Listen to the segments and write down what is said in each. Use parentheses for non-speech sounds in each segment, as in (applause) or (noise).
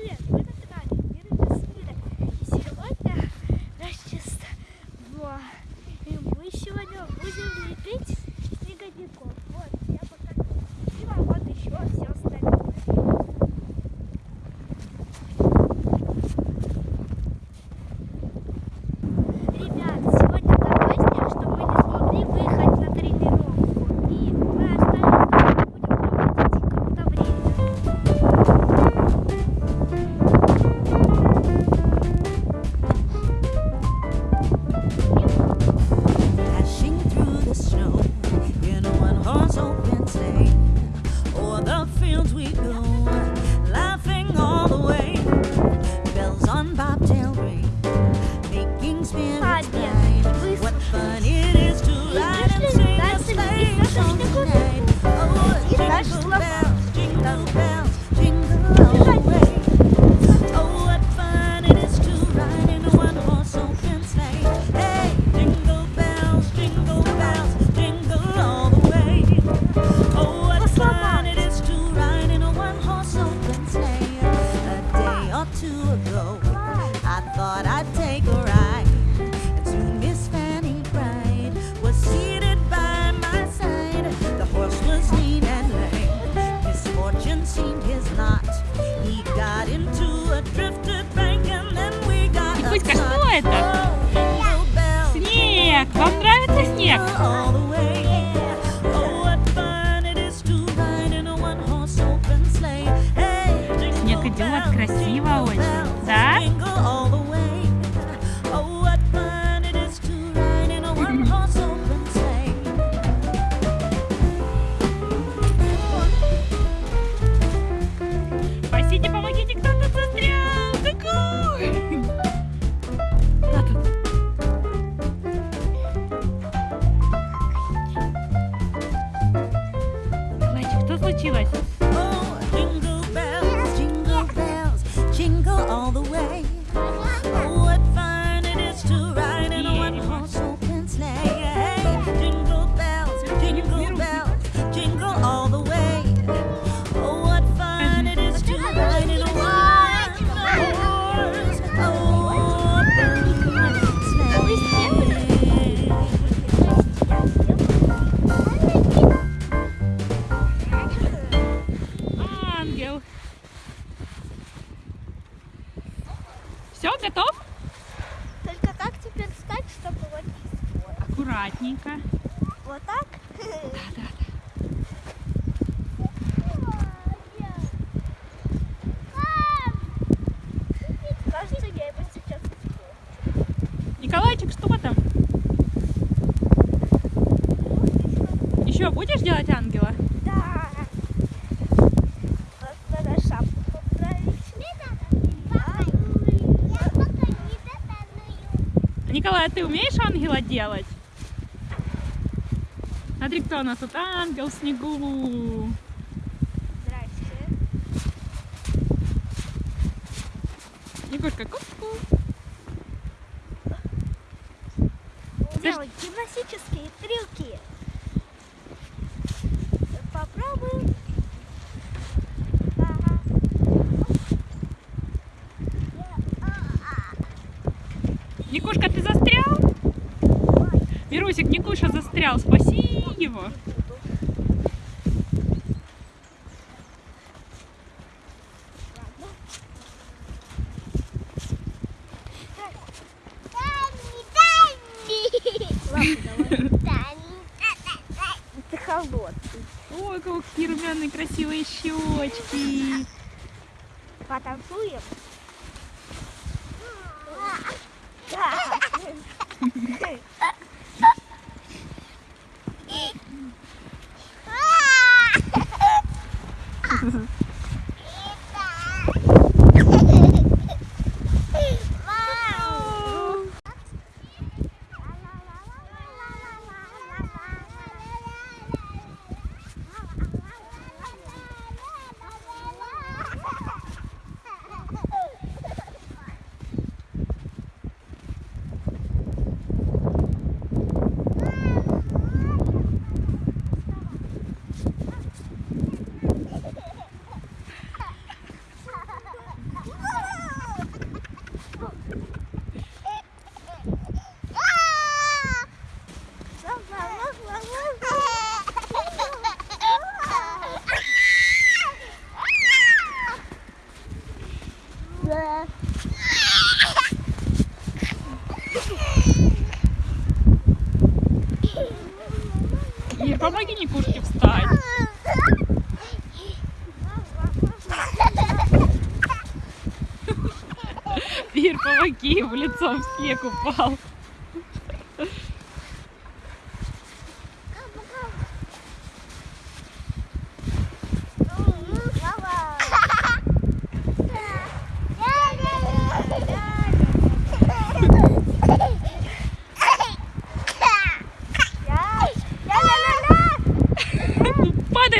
Привет! Вы на канале Мир Мира. И сегодня расчистка. И мы сегодня будем лепить Тихо. Вот так? Да, да, да. Николайчик, что там? Еще будешь делать ангела? Да. Николай, а ты умеешь ангела делать? Смотри, кто у нас тут, ангел в снегу. Здрасте. Егорка, ку-ку. Делать гимнастические трюки. Попробуем. Никушка, ты застрял? Мирусик, Никуша застрял, спасибо его. Ты холодный. Ой, какие румяные красивые щечки. Потанцуем? (laughs) Да. (laughs) Никушке встать. (laughs) Ир, помоги, в лицом в снег упал.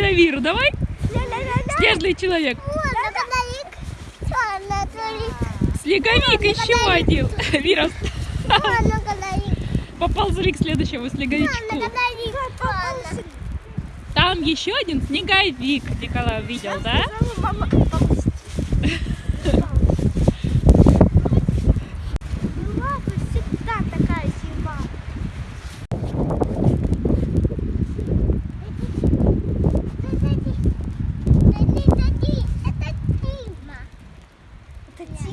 На Виру, давай. Снежный человек. Снеговик еще один. Вира, поползли к следующему снеговичку. Там еще один снеговик. Николай видел, да? Мама, Pizza.